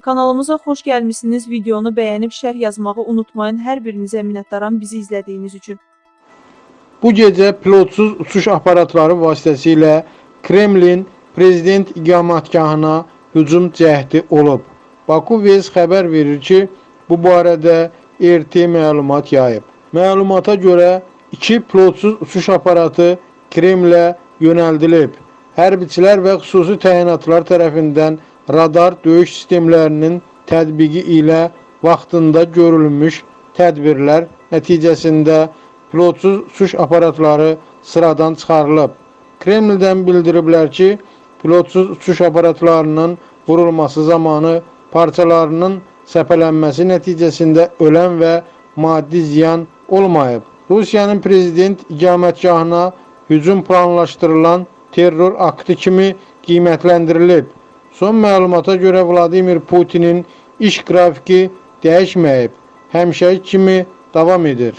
Kanalımıza xoş gəlmisiniz. Videonu bəyənib şərh yazmağı unutmayın. Hər birinizə minnətdaram bizi izlədiyiniz üçün. Bu gecə pilotsuz uçuş aparatları vasitəsilə Kremlin prezident iqamətgahına hücum cəhdi olub. Baku Vez xəbər verir ki, bu barədə RT məlumat yayıb. Məlumata görə iki pilotsuz uçuş aparatı Kremlə yönəldilib. Hərbiçilər və xüsusi təyinatlar tərəfindən radar döyüş sistemlərinin tətbiqi ilə vaxtında görülmüş tədbirlər nəticəsində pilotsuz uçuş aparatları sıradan çıxarılıb. Kremldən bildiriblər ki, pilotsuz uçuş aparatlarının vurulması zamanı parçalarının səpələnməsi nəticəsində ölən və maddi ziyan olmayıb. Rusiyanın prezident iqamətgahına hücum planlaşdırılan terror aktı kimi qiymətləndirilib. Son məlumata görə Vladimir Putinin iş qrafiki dəyişməyib, həmişəki kimi davam edir.